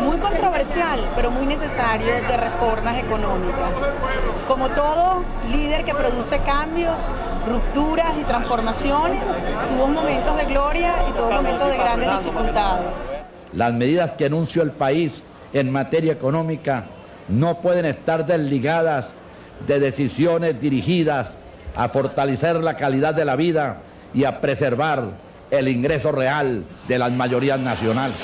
muy controversial, pero muy necesario de reformas económicas. Como todo líder que produce cambios, rupturas y transformaciones, tuvo momentos de gloria y tuvo momentos de grandes dificultades. Las medidas que anunció el país en materia económica no pueden estar desligadas de decisiones dirigidas a fortalecer la calidad de la vida y a preservar el ingreso real de las mayorías nacionales.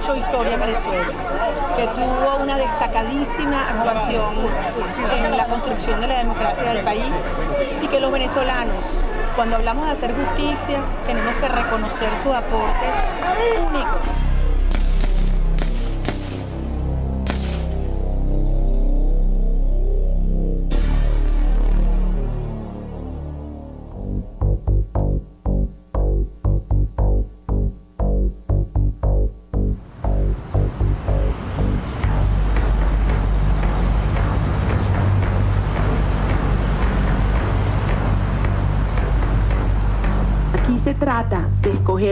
Hecho historia en Venezuela, que tuvo una destacadísima actuación en la construcción de la democracia del país y que los venezolanos, cuando hablamos de hacer justicia, tenemos que reconocer sus aportes únicos.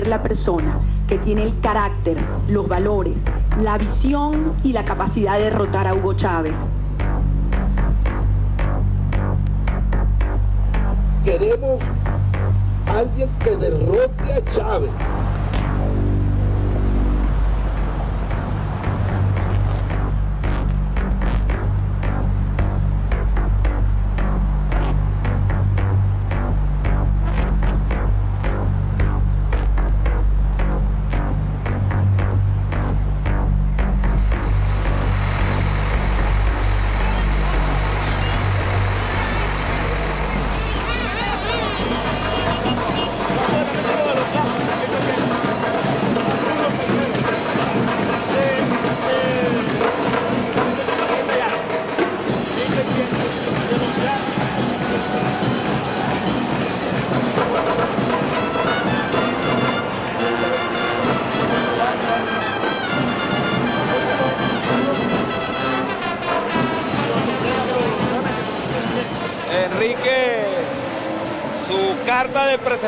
La persona que tiene el carácter, los valores, la visión y la capacidad de derrotar a Hugo Chávez. Queremos alguien que derrote a Chávez.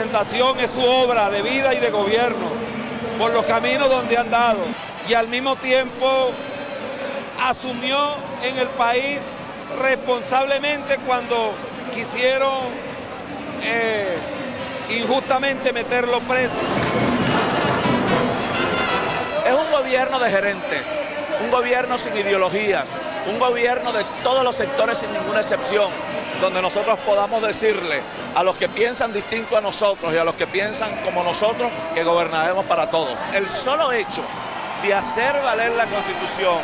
Es su obra de vida y de gobierno, por los caminos donde han dado, y al mismo tiempo asumió en el país responsablemente cuando quisieron eh, injustamente meterlo preso. Es un gobierno de gerentes, un gobierno sin ideologías, un gobierno de todos los sectores sin ninguna excepción, donde nosotros podamos decirle a los que piensan distinto a nosotros y a los que piensan como nosotros que gobernaremos para todos. El solo hecho de hacer valer la Constitución,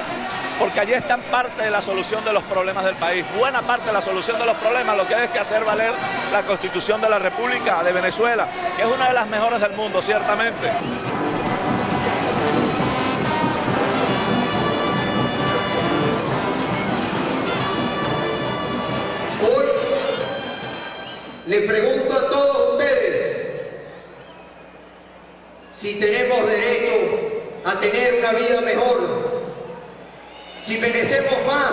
porque allí están parte de la solución de los problemas del país, buena parte de la solución de los problemas, lo que hay es que hacer valer la Constitución de la República de Venezuela, que es una de las mejores del mundo, ciertamente. Le pregunto a todos ustedes si tenemos derecho a tener una vida mejor, si merecemos más.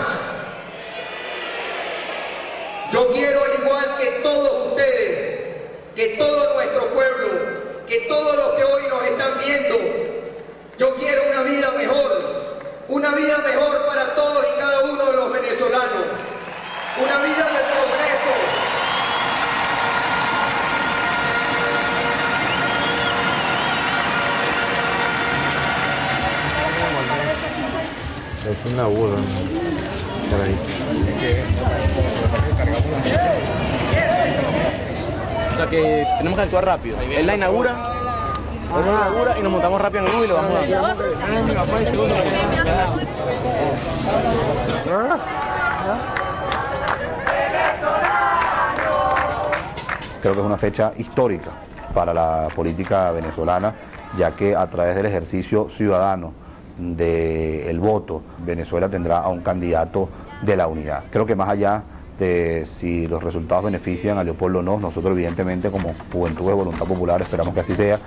Yo quiero, al igual que todos ustedes, que todo nuestro pueblo, que todos los que hoy nos están viendo, yo quiero una vida mejor, una vida mejor para todos y cada uno de los venezolanos, una vida de progreso, Es una burra. O sea que tenemos que actuar rápido. Él la inaugura y nos montamos rápido en el y lo vamos a Creo que es una fecha histórica para la política venezolana, ya que a través del ejercicio ciudadano del voto, Venezuela tendrá a un candidato de la unidad. Creo que más allá de si los resultados benefician a Leopoldo o no, nosotros evidentemente como Juventud de Voluntad Popular esperamos que así sea.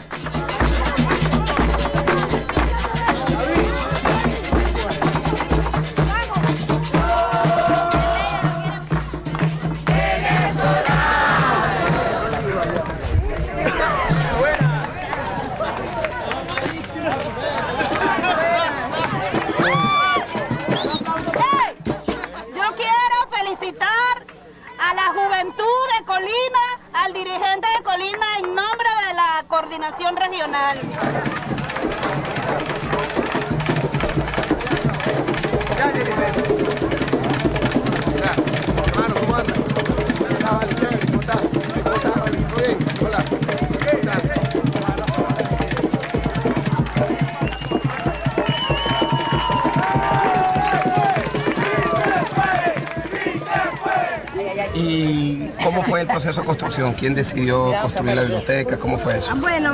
Proceso de construcción? ¿Quién decidió construir la biblioteca? ¿Cómo fue eso? Bueno,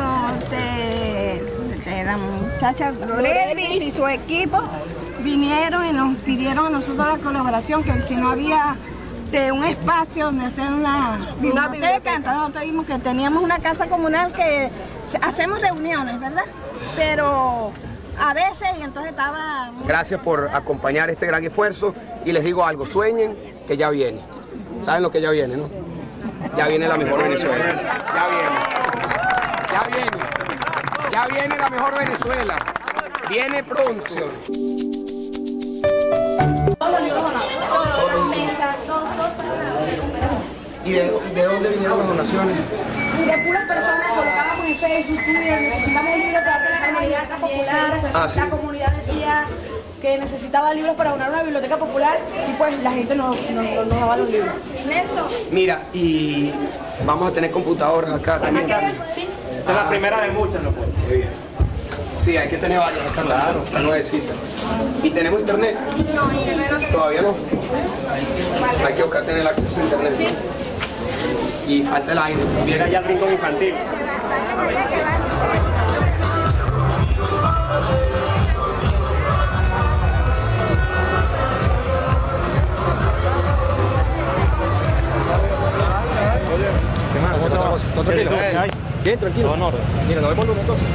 la muchacha Levis y su equipo vinieron y nos pidieron a nosotros la colaboración, que si no había de un espacio donde hacer una biblioteca, entonces nosotros dijimos que teníamos una casa comunal que hacemos reuniones, ¿verdad? Pero a veces y entonces estaba... Gracias por acompañar este gran esfuerzo y les digo algo, sueñen que ya viene. ¿Saben lo que ya viene, no? Ya viene la mejor Venezuela. Ya viene. Ya viene. Ya viene la mejor Venezuela. Viene pronto. ¿Y de, dónde vinieron las donaciones? De puras personas colocábamos en Facebook, necesitamos libros para la comunidad popular. Ah, la comunidad decía que necesitaba libros para donar una biblioteca popular y pues la gente nos, nos, daba los libros. Nelson. Mira, y vamos a tener computadoras acá también. Sí. Esta es la primera de muchas, ¿no? Muy bien. Sí, hay que tener varias, está claro, está nuevecita. ¿Y tenemos internet? No, internet no ¿Todavía no? Hay que buscar tener acceso a internet. Sí. Y falta el aire. Llega ya el rincón infantil. ¿Todo tranquilo? Bien, tranquilo. No, Mira, nos vemos lunes entonces.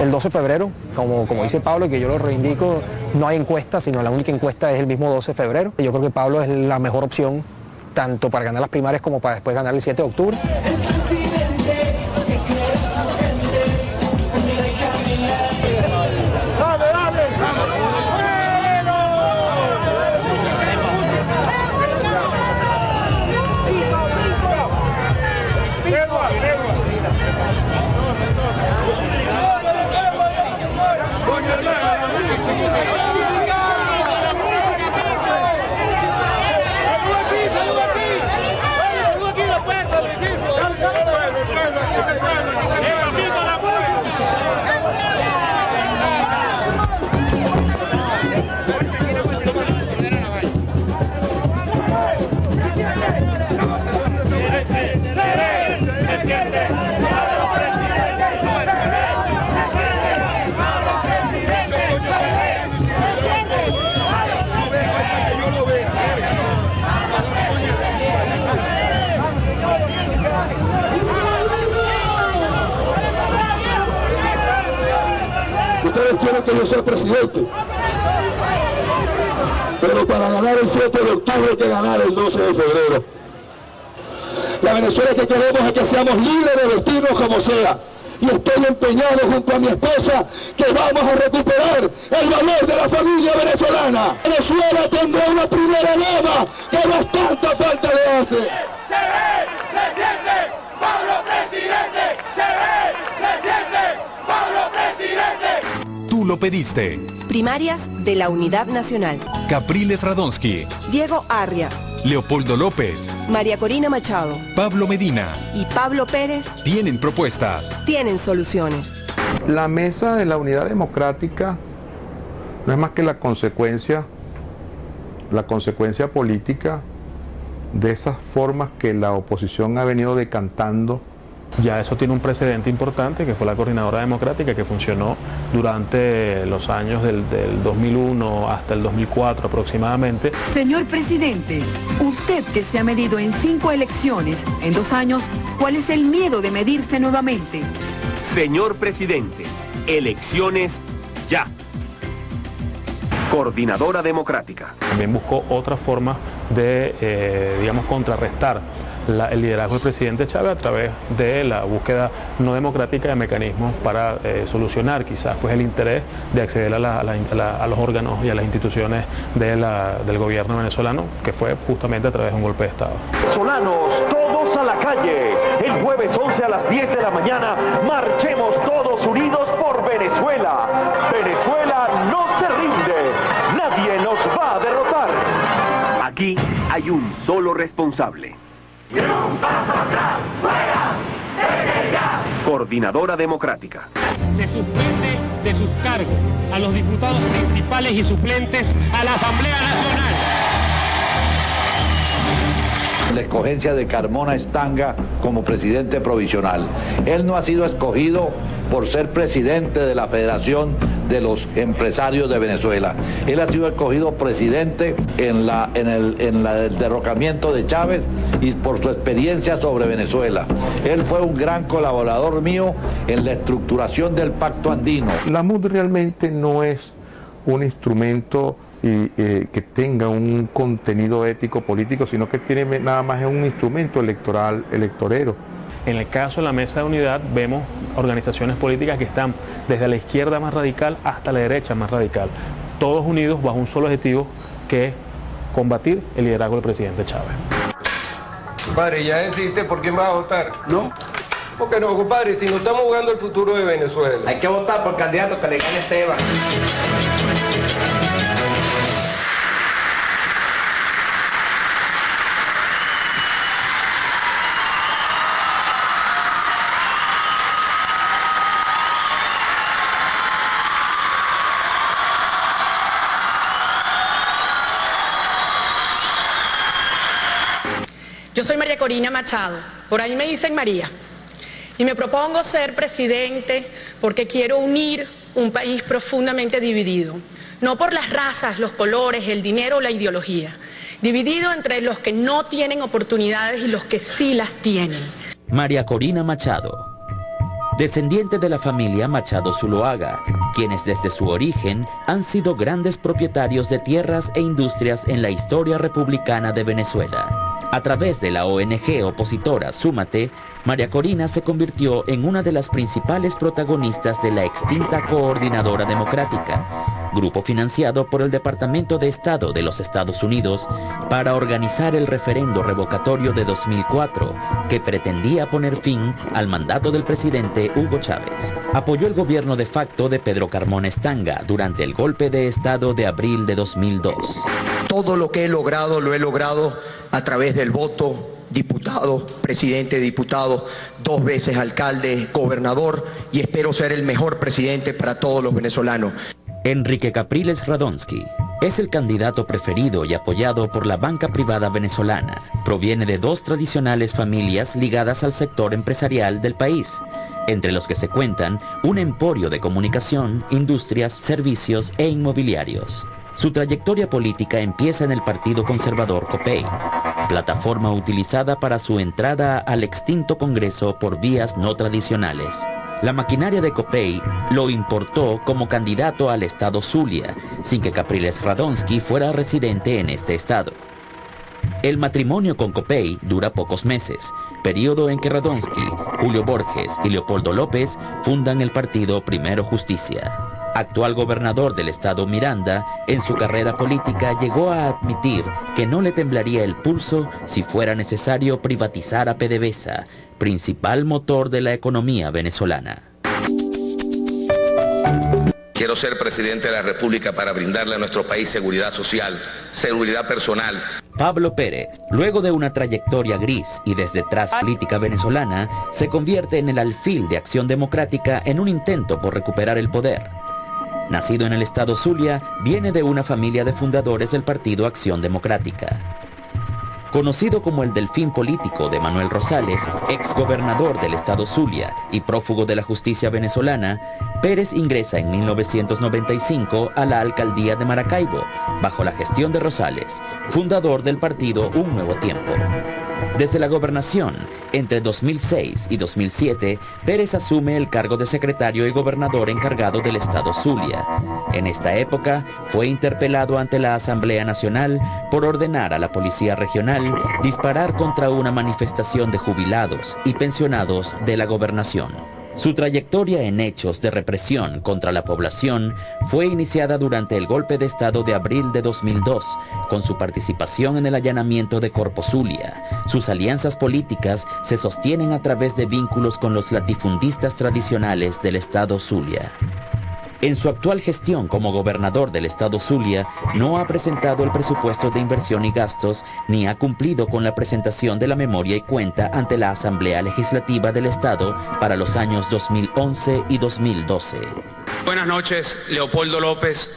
El 12 de febrero, como, como dice Pablo, que yo lo reivindico, no hay encuesta, sino la única encuesta es el mismo 12 de febrero. Yo creo que Pablo es la mejor opción, tanto para ganar las primarias como para después ganar el 7 de octubre. Yo sea presidente. Pero para ganar el 7 de octubre hay que ganar el 12 de febrero. La Venezuela que queremos es que seamos libres de vestirnos como sea. Y estoy empeñado junto a mi esposa que vamos a recuperar el valor de la familia venezolana. Venezuela tendrá una primera dama que bastante falta le hace. Se ve, se siente, Pablo presidente, se ve, se siente, Pablo presidente. Lo pediste. Primarias de la Unidad Nacional. Capriles Radonsky. Diego Arria. Leopoldo López, María Corina Machado, Pablo Medina y Pablo Pérez tienen propuestas. Tienen soluciones. La mesa de la unidad democrática no es más que la consecuencia, la consecuencia política de esas formas que la oposición ha venido decantando ya eso tiene un precedente importante que fue la Coordinadora Democrática que funcionó durante los años del, 2001 hasta el 2004 aproximadamente. Señor presidente, usted que se ha medido en cinco elecciones en dos años, ¿cuál es el miedo de medirse nuevamente? Señor presidente, elecciones ya. Coordinadora Democrática. También buscó otra forma de, eh, digamos, contrarrestar el liderazgo del presidente Chávez a través de la búsqueda no democrática de mecanismos para eh, solucionar quizás pues el interés de acceder a, los órganos y a las instituciones del gobierno venezolano, que fue justamente a través de un golpe de Estado. Solanos, todos a la calle. El jueves 11 a las 10 de la mañana, marchemos todos unidos por Venezuela. Venezuela no se rinde. Nadie nos va a derrotar. Aquí hay un solo responsable. Y un paso atrás, fuera, Coordinadora Democrática. Se suspende de sus cargos a los diputados principales y suplentes a la Asamblea Nacional. La escogencia de Carmona Estanga como presidente provisional. Él no ha sido escogido por ser presidente de la Federación de los Empresarios de Venezuela. Él ha sido escogido presidente en, la, en, el, en el derrocamiento de Chávez y por su experiencia sobre Venezuela. Él fue un gran colaborador mío en la estructuración del Pacto Andino. La MUD realmente no es un instrumento eh, que tenga un contenido ético político, sino que tiene nada más un instrumento electoral, electorero. En el caso de la mesa de unidad vemos organizaciones políticas que están desde la izquierda más radical hasta la derecha más radical, todos unidos bajo un solo objetivo que es combatir el liderazgo del presidente Chávez. Compadre, ya decidiste por quién vas a votar. No. Porque no, compadre, si no estamos jugando el futuro de Venezuela. Hay que votar por candidato que le gane Esteban. Corina Machado, por ahí me dicen María, y me propongo ser presidente porque quiero unir un país profundamente dividido, no por las razas, los colores, el dinero o la ideología, dividido entre los que no tienen oportunidades y los que sí las tienen. María Corina Machado, descendiente de la familia Machado Zuloaga, quienes desde su origen han sido grandes propietarios de tierras e industrias en la historia republicana de Venezuela. A través de la ONG opositora Súmate, María Corina se convirtió en una de las principales protagonistas de la extinta Coordinadora Democrática, grupo financiado por el Departamento de Estado de los Estados Unidos para organizar el referendo revocatorio de 2004 que pretendía poner fin al mandato del presidente Hugo Chávez. Apoyó el gobierno de facto de Pedro Carmón Estanga durante el golpe de Estado de abril de 2002. Todo lo que he logrado lo he logrado a través del voto, diputado, presidente, diputado, dos veces alcalde, gobernador y espero ser el mejor presidente para todos los venezolanos. Enrique Capriles Radonsky es el candidato preferido y apoyado por la banca privada venezolana. Proviene de dos tradicionales familias ligadas al sector empresarial del país, entre los que se cuentan un emporio de comunicación, industrias, servicios e inmobiliarios. Su trayectoria política empieza en el Partido Conservador COPEI, plataforma utilizada para su entrada al extinto Congreso por vías no tradicionales. La maquinaria de COPEI lo importó como candidato al estado Zulia, sin que Capriles Radonsky fuera residente en este estado. El matrimonio con Copey dura pocos meses, periodo en que Radonsky, Julio Borges y Leopoldo López fundan el partido Primero Justicia actual gobernador del estado Miranda, en su carrera política llegó a admitir que no le temblaría el pulso si fuera necesario privatizar a PDVSA, principal motor de la economía venezolana. Quiero ser presidente de la República para brindarle a nuestro país seguridad social, seguridad personal, Pablo Pérez, luego de una trayectoria gris y desde tras política venezolana, se convierte en el alfil de Acción Democrática en un intento por recuperar el poder. Nacido en el estado Zulia, viene de una familia de fundadores del partido Acción Democrática. Conocido como el delfín político de Manuel Rosales, ex gobernador del estado Zulia y prófugo de la justicia venezolana, Pérez ingresa en 1995 a la alcaldía de Maracaibo, bajo la gestión de Rosales, fundador del partido Un Nuevo Tiempo. Desde la gobernación, entre 2006 y 2007, Pérez asume el cargo de secretario y gobernador encargado del estado Zulia. En esta época, fue interpelado ante la Asamblea Nacional por ordenar a la Policía Regional disparar contra una manifestación de jubilados y pensionados de la gobernación. Su trayectoria en hechos de represión contra la población fue iniciada durante el golpe de Estado de abril de 2002, con su participación en el allanamiento de Corpo Zulia. Sus alianzas políticas se sostienen a través de vínculos con los latifundistas tradicionales del Estado Zulia. En su actual gestión como gobernador del estado Zulia, no ha presentado el presupuesto de inversión y gastos ni ha cumplido con la presentación de la memoria y cuenta ante la Asamblea Legislativa del Estado para los años 2011 y 2012. Buenas noches, Leopoldo López.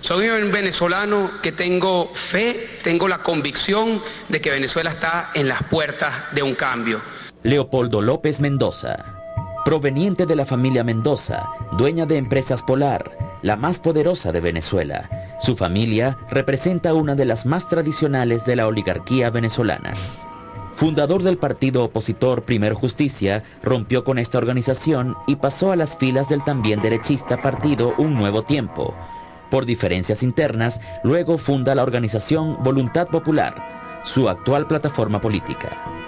Soy un venezolano que tengo fe, tengo la convicción de que Venezuela está en las puertas de un cambio. Leopoldo López Mendoza proveniente de la familia Mendoza, dueña de Empresas Polar, la más poderosa de Venezuela. Su familia representa una de las más tradicionales de la oligarquía venezolana. Fundador del partido opositor Primero Justicia, rompió con esta organización y pasó a las filas del también derechista partido Un Nuevo Tiempo. Por diferencias internas, luego funda la organización Voluntad Popular, su actual plataforma política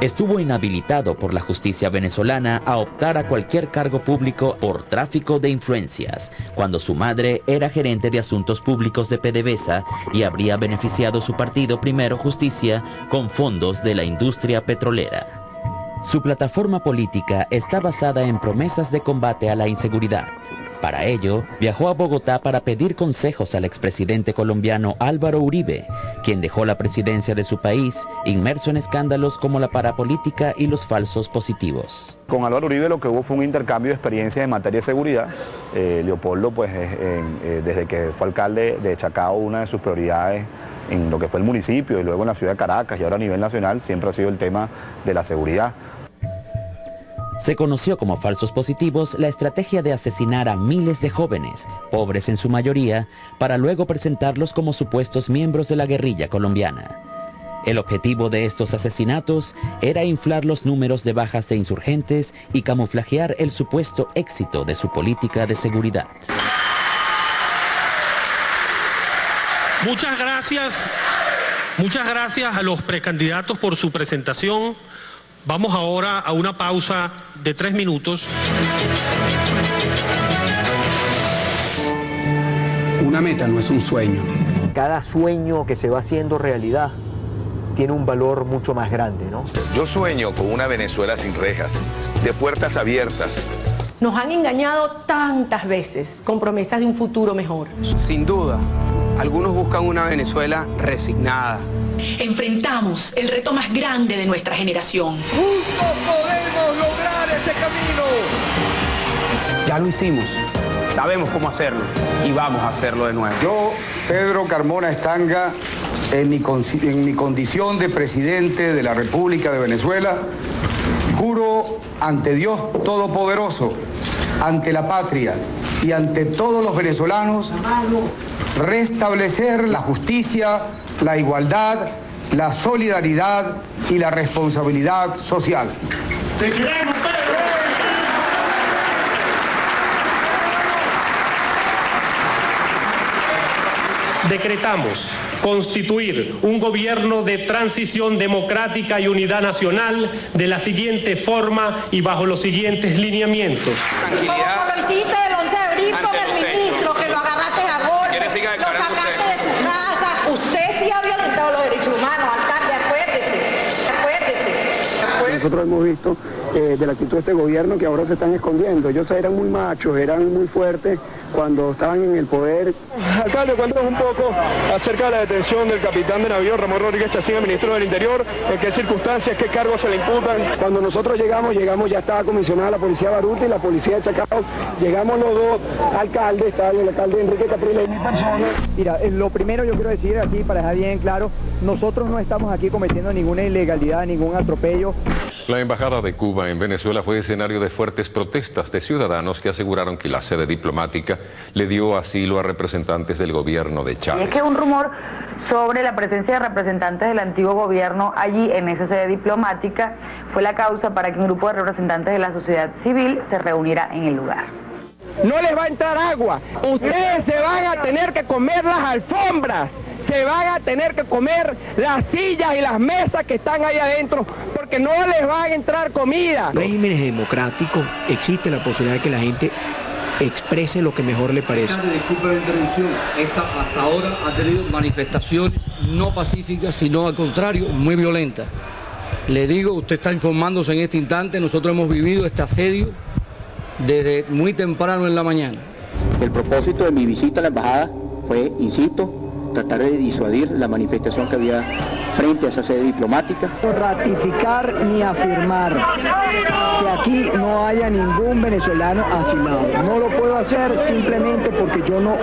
estuvo inhabilitado por la justicia venezolana a optar a cualquier cargo público por tráfico de influencias, cuando su madre era gerente de asuntos públicos de PDVSA y habría beneficiado su partido Primero Justicia con fondos de la industria petrolera. Su plataforma política está basada en promesas de combate a la inseguridad. Para ello, viajó a Bogotá para pedir consejos al expresidente colombiano Álvaro Uribe, quien dejó la presidencia de su país inmerso en escándalos como la parapolítica y los falsos positivos. Con Álvaro Uribe lo que hubo fue un intercambio de experiencias en materia de seguridad. Eh, Leopoldo, pues eh, desde que fue alcalde de Chacao, una de sus prioridades en lo que fue el municipio y luego en la ciudad de Caracas y ahora a nivel nacional siempre ha sido el tema de la seguridad. Se conoció como falsos positivos la estrategia de asesinar a miles de jóvenes, pobres en su mayoría, para luego presentarlos como supuestos miembros de la guerrilla colombiana. El objetivo de estos asesinatos era inflar los números de bajas de insurgentes y camuflajear el supuesto éxito de su política de seguridad. Muchas gracias, muchas gracias a los precandidatos por su presentación. Vamos ahora a una pausa de tres minutos. Una meta no es un sueño. Cada sueño que se va haciendo realidad tiene un valor mucho más grande, ¿no? Yo sueño con una Venezuela sin rejas, de puertas abiertas. Nos han engañado tantas veces con promesas de un futuro mejor. Sin duda, algunos buscan una Venezuela resignada. Enfrentamos el reto más grande de nuestra generación. Juntos podemos lograr ese camino. Ya lo hicimos. Sabemos cómo hacerlo y vamos a hacerlo de nuevo. Yo, Pedro Carmona Estanga, en mi, en mi condición de presidente de la República de Venezuela, juro ante Dios Todopoderoso, ante la patria y ante todos los venezolanos restablecer la justicia, la igualdad, la solidaridad y la responsabilidad social. ¡Te queremos, Decretamos constituir un gobierno de transición democrática y unidad nacional de la siguiente forma y bajo los siguientes lineamientos. Tranquilidad. Como lo hiciste el 11 de abril con el ministro, que lo agarraste a golpe, lo sacaste de su casa. Usted sí ha violentado los derechos humanos, alcalde, acuérdese, acuérdese. Nosotros hemos visto eh, de la actitud de este gobierno que ahora se están escondiendo. Ellos eran muy machos, eran muy fuertes, cuando estaban en el poder. Alcalde, cuéntanos un poco acerca de la detención del capitán de navío Ramón Rodríguez Chacín, ministro del Interior, en qué circunstancias, qué cargos se le imputan. Cuando nosotros llegamos, llegamos, ya estaba comisionada la policía Baruta y la policía de Chacao. Llegamos los dos alcaldes, estaba el alcalde Enrique Capriles y mi persona. Mira, eh, lo primero yo quiero decir aquí, para dejar bien claro, nosotros no estamos aquí cometiendo ninguna ilegalidad, ningún atropello. La Embajada de Cuba en Venezuela fue escenario de fuertes protestas de ciudadanos que aseguraron que la sede diplomática le dio asilo a representantes del gobierno de Chávez. es que un rumor sobre la presencia de representantes del antiguo gobierno allí en esa sede diplomática fue la causa para que un grupo de representantes de la sociedad civil se reuniera en el lugar. No les va a entrar agua, ustedes se van a tener que comer las alfombras se van a tener que comer las sillas y las mesas que están ahí adentro porque no les va a entrar comida. Regímenes democráticos existe la posibilidad de que la gente exprese lo que mejor le parece. Disculpe la interrupción, esta hasta ahora ha tenido manifestaciones no pacíficas, sino al contrario, muy violentas. Le digo, usted está informándose en este instante, nosotros hemos vivido este asedio desde muy temprano en la mañana. El propósito de mi visita a la embajada fue, insisto, tratar de disuadir la manifestación que había frente a esa sede diplomática. Ratificar ni afirmar que aquí no haya ningún venezolano asilado. No lo puedo hacer simplemente porque yo no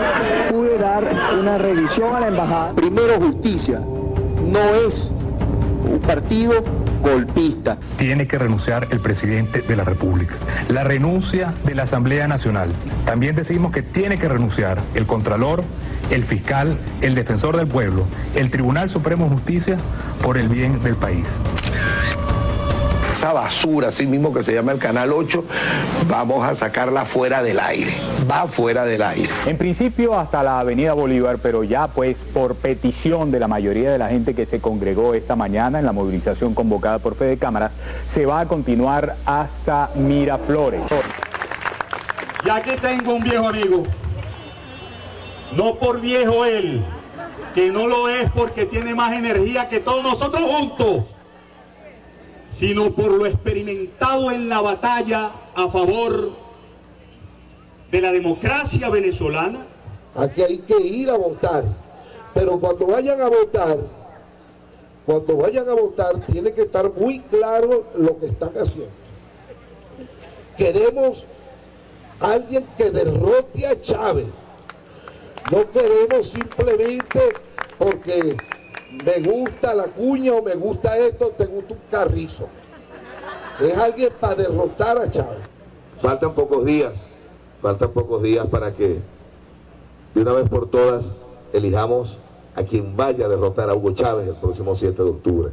pude dar una revisión a la embajada. Primero justicia, no es un partido golpista. Tiene que renunciar el presidente de la República. La renuncia de la Asamblea Nacional. También decimos que tiene que renunciar el Contralor el fiscal, el defensor del pueblo, el Tribunal Supremo de Justicia por el bien del país. Esa basura, así mismo que se llama el Canal 8, vamos a sacarla fuera del aire, va fuera del aire. En principio hasta la Avenida Bolívar, pero ya pues por petición de la mayoría de la gente que se congregó esta mañana en la movilización convocada por Fede Cámaras, se va a continuar hasta Miraflores. Y aquí tengo un viejo amigo, no por viejo él, que no lo es porque tiene más energía que todos nosotros juntos, sino por lo experimentado en la batalla a favor de la democracia venezolana. Aquí hay que ir a votar, pero cuando vayan a votar, cuando vayan a votar tiene que estar muy claro lo que están haciendo. Queremos alguien que derrote a Chávez no queremos simplemente porque me gusta la cuña o me gusta esto, te gusta un carrizo. Es alguien para derrotar a Chávez. Faltan pocos días, faltan pocos días para que de una vez por todas elijamos a quien vaya a derrotar a Hugo Chávez el próximo 7 de octubre.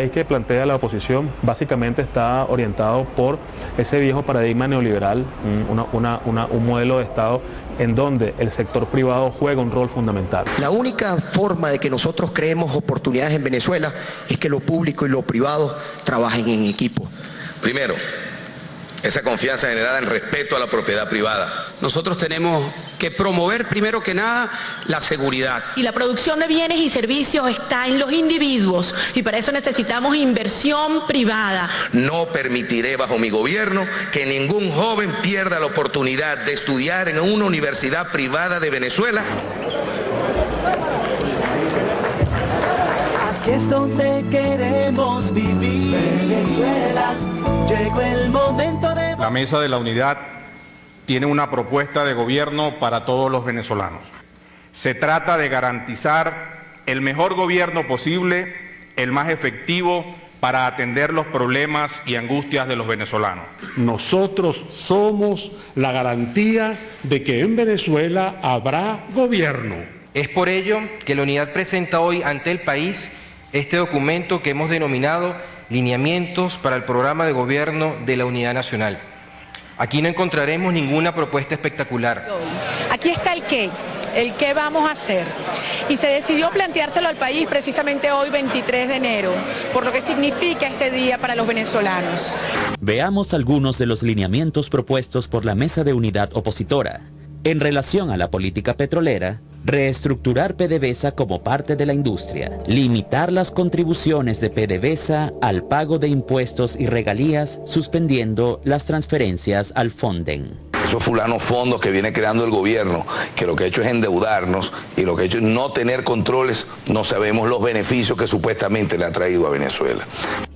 País que plantea la oposición básicamente está orientado por ese viejo paradigma neoliberal, un modelo de Estado en donde el sector privado juega un rol fundamental. La única forma de que nosotros creemos oportunidades en Venezuela es que lo público y lo privado trabajen en equipo. Primero, esa confianza generada en respeto a la propiedad privada. Nosotros tenemos que promover primero que nada la seguridad. Y la producción de bienes y servicios está en los individuos y para eso necesitamos inversión privada. No permitiré bajo mi gobierno que ningún joven pierda la oportunidad de estudiar en una universidad privada de Venezuela. Aquí es donde queremos vivir. Venezuela, llegó el momento la Mesa de la Unidad tiene una propuesta de gobierno para todos los venezolanos. Se trata de garantizar el mejor gobierno posible, el más efectivo para atender los problemas y angustias de los venezolanos. Nosotros somos la garantía de que en Venezuela habrá gobierno. Es por ello que la unidad presenta hoy ante el país este documento que hemos denominado Lineamientos para el Programa de Gobierno de la Unidad Nacional Aquí no encontraremos ninguna propuesta espectacular. Aquí está el qué, el qué vamos a hacer. Y se decidió planteárselo al país precisamente hoy, 23 de enero, por lo que significa este día para los venezolanos. Veamos algunos de los lineamientos propuestos por la Mesa de Unidad Opositora. En relación a la política petrolera, reestructurar PDVSA como parte de la industria, limitar las contribuciones de PDVSA al pago de impuestos y regalías, suspendiendo las transferencias al Fonden esos fulanos fondos que viene creando el gobierno, que lo que ha hecho es endeudarnos y lo que ha hecho es no tener controles, no sabemos los beneficios que supuestamente le ha traído a Venezuela.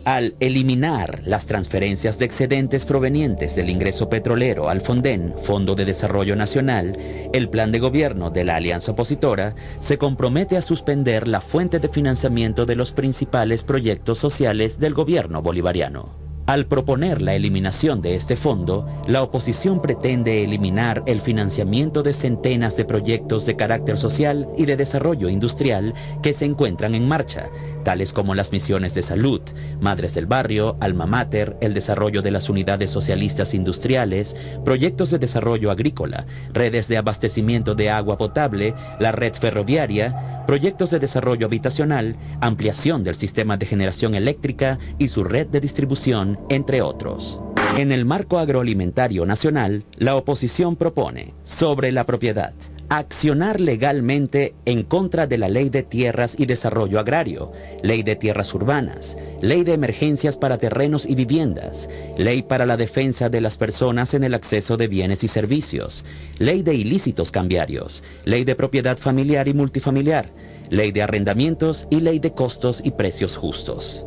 Al eliminar las transferencias de excedentes provenientes del ingreso petrolero al Fonden, Fondo de Desarrollo Nacional, el plan de gobierno de la alianza opositora se compromete a suspender la fuente de financiamiento de los principales proyectos sociales del gobierno bolivariano. Al proponer la eliminación de este fondo, la oposición pretende eliminar el financiamiento de centenas de proyectos de carácter social y de desarrollo industrial que se encuentran en marcha, tales como las misiones de salud, Madres del Barrio, Alma Mater, el desarrollo de las unidades socialistas industriales, proyectos de desarrollo agrícola, redes de abastecimiento de agua potable, la red ferroviaria, proyectos de desarrollo habitacional, ampliación del sistema de generación eléctrica y su red de distribución, entre otros. En el marco agroalimentario nacional, la oposición propone, sobre la propiedad, accionar legalmente en contra de la Ley de Tierras y Desarrollo Agrario, Ley de Tierras Urbanas, Ley de Emergencias para Terrenos y Viviendas, Ley para la Defensa de las Personas en el Acceso de Bienes y Servicios, Ley de Ilícitos Cambiarios, Ley de Propiedad Familiar y Multifamiliar, Ley de Arrendamientos y Ley de Costos y Precios Justos.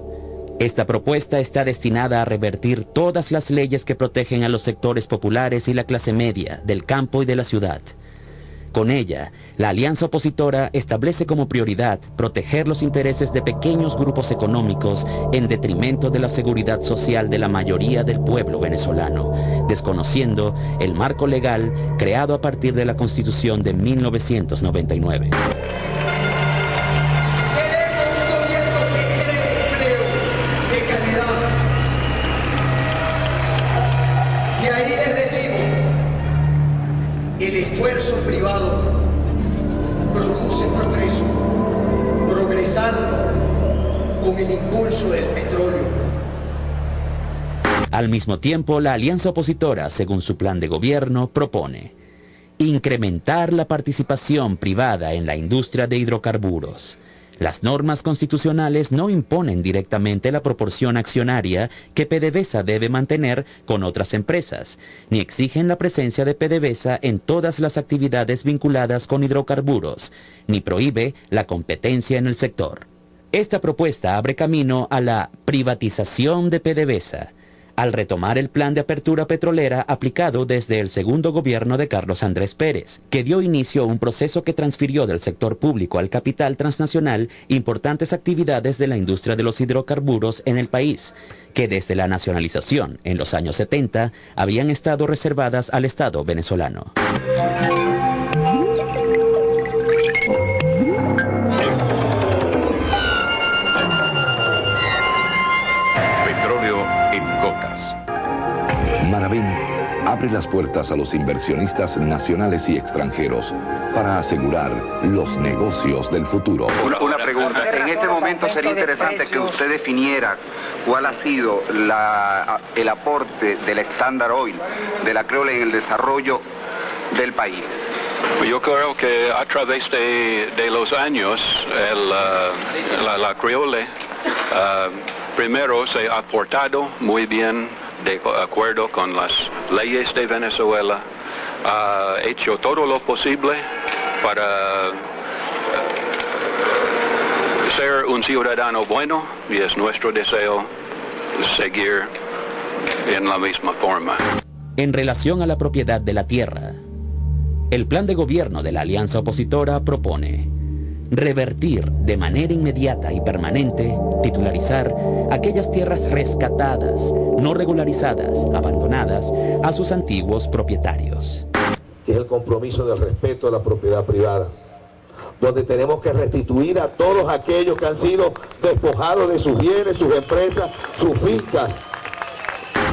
Esta propuesta está destinada a revertir todas las leyes que protegen a los sectores populares y la clase media del campo y de la ciudad con ella, la alianza opositora establece como prioridad proteger los intereses de pequeños grupos económicos en detrimento de la seguridad social de la mayoría del pueblo venezolano, desconociendo el marco legal creado a partir de la Constitución de 1999. Al mismo tiempo, la alianza opositora, según su plan de gobierno, propone incrementar la participación privada en la industria de hidrocarburos. Las normas constitucionales no imponen directamente la proporción accionaria que PDVSA debe mantener con otras empresas, ni exigen la presencia de PDVSA en todas las actividades vinculadas con hidrocarburos, ni prohíbe la competencia en el sector. Esta propuesta abre camino a la privatización de PDVSA, al retomar el plan de apertura petrolera aplicado desde el segundo gobierno de Carlos Andrés Pérez, que dio inicio a un proceso que transfirió del sector público al capital transnacional importantes actividades de la industria de los hidrocarburos en el país, que desde la nacionalización en los años 70 habían estado reservadas al Estado venezolano. Abre las puertas a los inversionistas nacionales y extranjeros para asegurar los negocios del futuro. Una, pregunta, en este momento sería interesante que usted definiera cuál ha sido el aporte del Standard Oil, de la Creole en el desarrollo del país. Yo creo que a través de, los años la, la, Creole uh, primero se ha aportado muy bien de acuerdo con las leyes de Venezuela, ha hecho todo lo posible para eh, ser un ciudadano bueno y es nuestro deseo seguir en la misma forma. En relación a la propiedad de la tierra, el plan de gobierno de la alianza opositora propone revertir de manera inmediata y permanente, titularizar aquellas tierras rescatadas, no regularizadas, abandonadas a sus antiguos propietarios. es el compromiso del respeto a la propiedad privada, donde tenemos que restituir a todos aquellos que han sido despojados de sus bienes, sus empresas, sus fincas.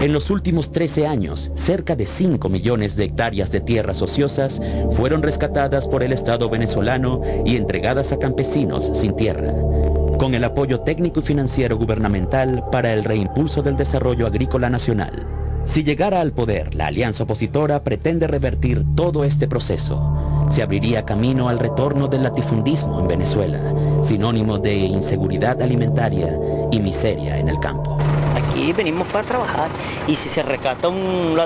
En los últimos 13 años, cerca de 5 millones de hectáreas de tierras ociosas fueron rescatadas por el Estado venezolano y entregadas a campesinos sin tierra con el apoyo técnico y financiero gubernamental para el reimpulso del desarrollo agrícola nacional. Si llegara al poder, la alianza opositora pretende revertir todo este proceso. Se abriría camino al retorno del latifundismo en Venezuela, sinónimo de inseguridad alimentaria y miseria en el campo. Aquí venimos a trabajar y si se recata un,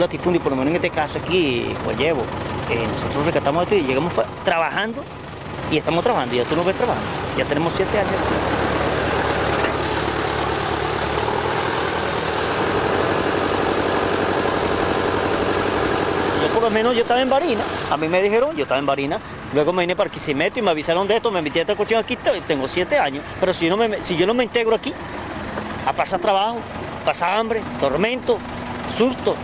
latifundio, por lo menos en este caso aquí, pues llevo, eh, nosotros recatamos esto y llegamos trabajando y estamos trabajando, ya tú lo ves trabajando, ya tenemos siete años. Yo por lo menos yo estaba en Barina, a mí me dijeron, yo estaba en Barina, luego me vine para Quisimeto y me avisaron de esto, me metí a esta cuestión aquí, tengo siete años, pero si yo no me, si yo no me integro aquí, a pasar trabajo, pasar hambre, tormento, susto,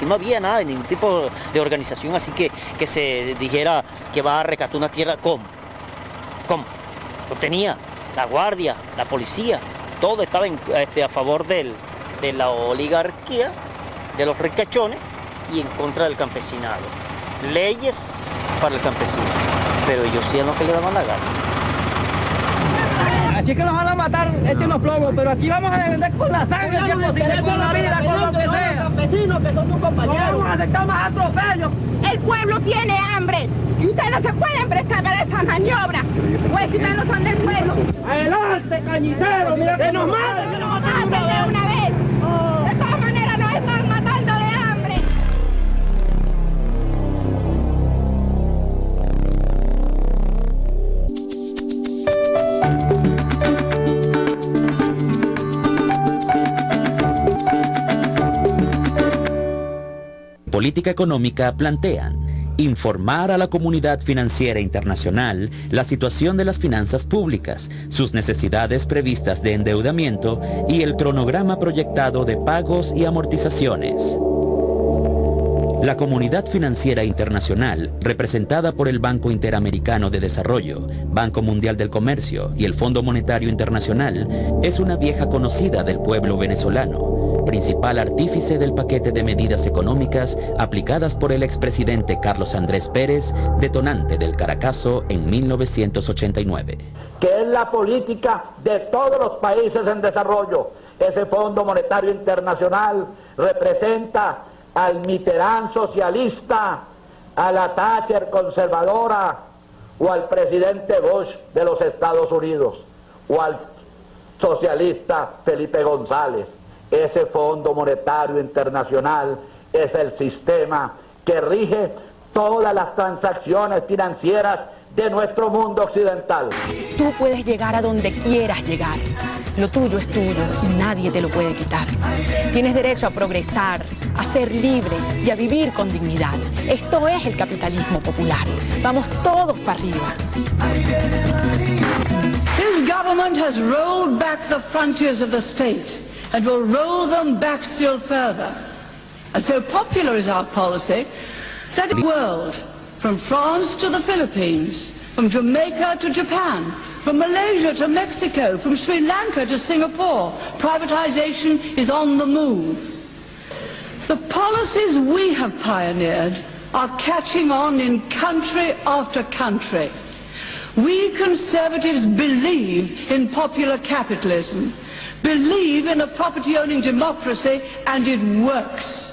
y no había nada, ningún tipo de organización así que, que se dijera que va a recatar una tierra como. ¿Cómo? Lo tenía la guardia, la policía, todo estaba este, a favor de la oligarquía, de los ricachones y en contra del campesinado. Leyes para el campesino, pero ellos hacían lo que le daban la gana. Aquí que nos van a matar, los plomos, pero aquí vamos a defender con la sangre, si es posible, con la vida, con lo que sea. campesinos que son tus compañeros. No vamos a aceptar más atropellos. El pueblo tiene hambre y ustedes no se pueden prestar a esa maniobra. Pues si ustedes no son del pueblo. Adelante, cañitero, mira que nos maten, que nos maten de una vez. Política económica plantean informar a la comunidad financiera internacional la situación de las finanzas públicas, sus necesidades previstas de endeudamiento y el cronograma proyectado de pagos y amortizaciones. La comunidad financiera internacional, representada por el Banco Interamericano de Desarrollo, Banco Mundial del Comercio y el Fondo Monetario Internacional, es una vieja conocida del pueblo venezolano principal artífice del paquete de medidas económicas aplicadas por el expresidente Carlos Andrés Pérez, detonante del Caracazo en 1989. Que es la política de todos los países en desarrollo. Ese Fondo Monetario Internacional representa al Mitterrand socialista, a la Thatcher conservadora o al presidente Bush de los Estados Unidos o al socialista Felipe González. Ese Fondo Monetario Internacional es el sistema que rige todas las transacciones financieras de nuestro mundo occidental. Tú puedes llegar a donde quieras llegar. Lo tuyo es tuyo y nadie te lo puede quitar. Tienes derecho a progresar, a ser libre y a vivir con dignidad. Esto es el capitalismo popular. Vamos todos para arriba. This government has rolled back the frontiers of the state. And will roll them back still further. And so popular is our policy that in the world, from France to the Philippines, from Jamaica to Japan, from Malaysia to Mexico, from Sri Lanka to Singapore, privatization is on the move. The policies we have pioneered are catching on in country after country. We conservatives believe in popular capitalism. Believe in a property owning democracy and it works.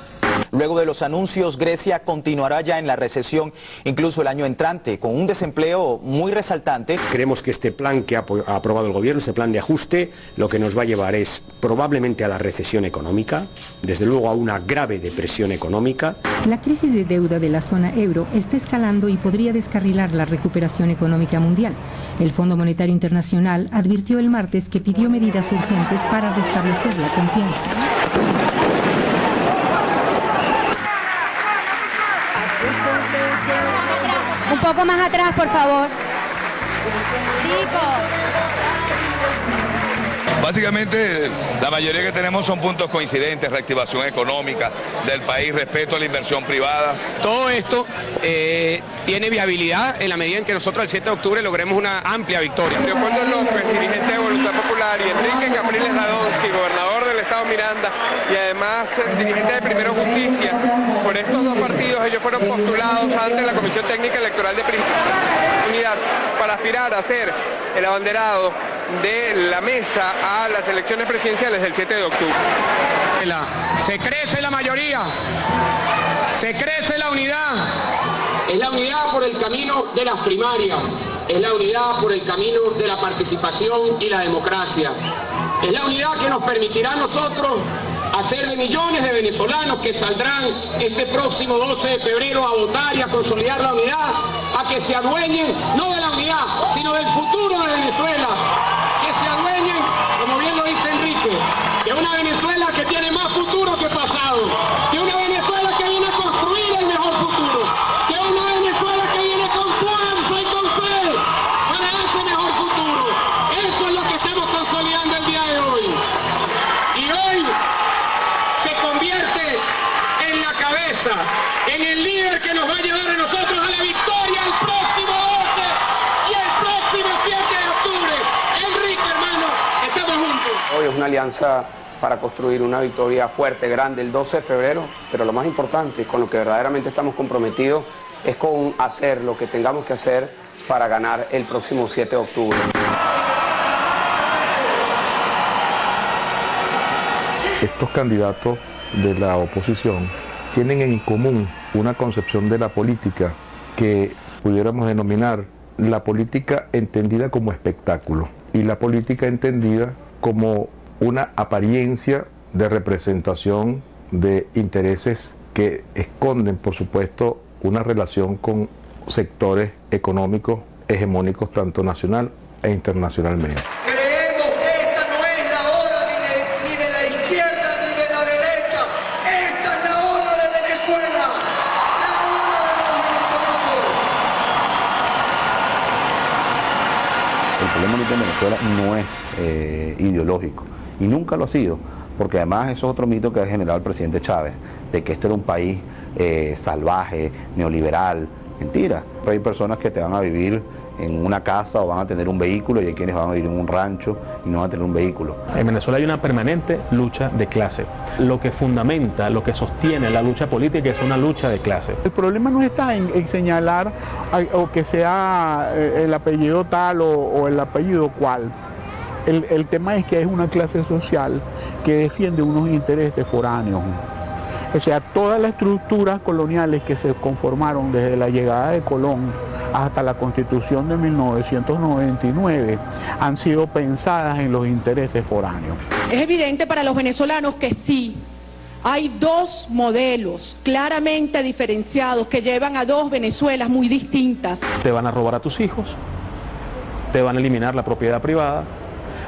Luego de los anuncios, Grecia continuará ya en la recesión incluso el año entrante, con un desempleo muy resaltante. Creemos que este plan que ha aprobado el gobierno, este plan de ajuste, lo que nos va a llevar es probablemente a la recesión económica, desde luego a una grave depresión económica. La crisis de deuda de la zona euro está escalando y podría descarrilar la recuperación económica mundial. El Fondo Monetario Internacional advirtió el martes que pidió medidas urgentes para restablecer la confianza. Poco más atrás, por favor. Básicamente, la mayoría que tenemos son puntos coincidentes, reactivación económica del país, respeto a la inversión privada. Todo esto eh, tiene viabilidad en la medida en que nosotros el 7 de octubre logremos una amplia victoria. Leopoldo López, dirigente de Voluntad Popular, y Enrique Capriles Radonsky, gobernador Estado Miranda y además dirigente de Primero Justicia. Por estos dos partidos ellos fueron postulados ante la Comisión Técnica Electoral de Unidad para aspirar a ser el abanderado de la mesa a las elecciones presidenciales del 7 de octubre. Se crece la mayoría, se crece la unidad. Es la unidad por el camino de las primarias, es la unidad por el camino de la participación y la democracia. Es la unidad que nos permitirá a nosotros hacer de millones de venezolanos que saldrán este próximo 12 de febrero a votar y a consolidar la unidad, a que se adueñen no de la unidad, sino del futuro de Venezuela, que se adueñen, como bien lo dice Enrique, de una Venezuela que tiene más futuro que pasado, de una Venezuela que viene a construir el mejor futuro, de una Venezuela que viene con fuerza y con fe para ese mejor futuro. Eso es lo que estamos consolidando el día de hoy. Y hoy se convierte en la cabeza, en el líder que nos va a llevar a nosotros a la victoria el próximo 12 y el próximo 7 de octubre. Enrique, hermano, estamos juntos. Hoy es una para construir una victoria fuerte, grande, el 12 de febrero, pero lo más importante, con lo que verdaderamente estamos comprometidos, es con hacer lo que tengamos que hacer para ganar el próximo 7 de octubre. Estos candidatos de la oposición tienen en común una concepción de la política que pudiéramos denominar la política entendida como espectáculo y la política entendida como una apariencia de representación de intereses que esconden, por supuesto, una relación con sectores económicos hegemónicos tanto nacional e internacionalmente. Creemos que esta no es la hora ni de, ni de la izquierda ni de la derecha. Esta es la hora de Venezuela. La hora de los venezolanos. El problema ahorita en Venezuela no es eh, ideológico y nunca lo ha sido, porque además eso es otro mito que ha generado el presidente Chávez, de que este era un país eh, salvaje, neoliberal. Mentira, pero hay personas que te van a vivir en una casa o van a tener un vehículo y hay quienes van a vivir en un rancho y no van a tener un vehículo. En Venezuela hay una permanente lucha de clase. Lo que fundamenta, lo que sostiene la lucha política es una lucha de clase. El problema no está en, en señalar a- o que sea eh, el apellido tal o, o el apellido cual. El, el tema es que es una clase social que defiende unos intereses foráneos. O sea, todas las estructuras coloniales que se conformaron desde la llegada de Colón hasta la constitución de 1999 han sido pensadas en los intereses foráneos. Es evidente para los venezolanos que sí, hay dos modelos claramente diferenciados que llevan a dos Venezuelas muy distintas. Te van a robar a tus hijos, te van a eliminar la propiedad privada,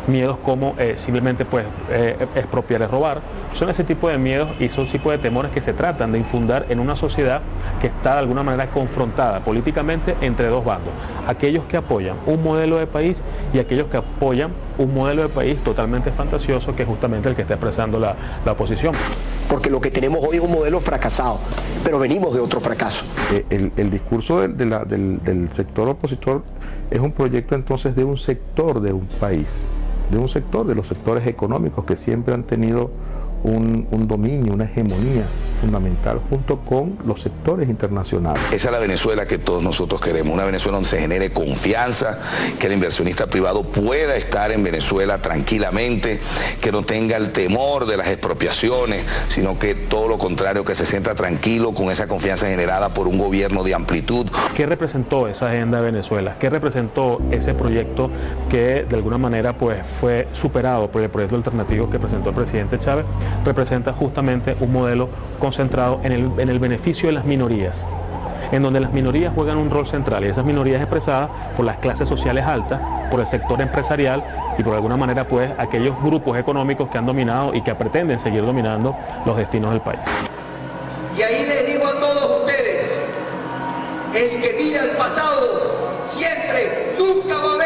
miedos como eh, simplemente pues eh, expropiar es robar. Son ese tipo de miedos y son tipo de temores que se tratan de infundar en una sociedad que está de alguna manera confrontada políticamente entre dos bandos. Aquellos que apoyan un modelo de país y aquellos que apoyan un modelo de país totalmente fantasioso que es justamente el que está expresando la, la oposición. Porque lo que tenemos hoy es un modelo fracasado, pero venimos de otro fracaso. Eh, El, el discurso del, de la- del- del sector opositor es un proyecto entonces de un sector de un país, de un sector de los sectores económicos que siempre han tenido un, un dominio, una hegemonía fundamental junto con los sectores internacionales. Esa es la Venezuela que todos nosotros queremos, una Venezuela donde se genere confianza, que el inversionista privado pueda estar en Venezuela tranquilamente, que no tenga el temor de las expropiaciones, sino que todo lo contrario, que se sienta tranquilo con esa confianza generada por un gobierno de amplitud. ¿Qué representó esa agenda de Venezuela? ¿Qué representó ese proyecto que de alguna manera pues, fue superado por el proyecto alternativo que presentó el presidente Chávez? Representa justamente un modelo concentrado en el, en el beneficio de las minorías en donde las minorías juegan un rol central y esas minorías expresadas por las clases sociales altas, por el sector empresarial y por alguna manera pues aquellos grupos económicos que han dominado y que pretenden seguir dominando los destinos del país. Y ahí les digo a todos ustedes, el que mira al pasado siempre, nunca va a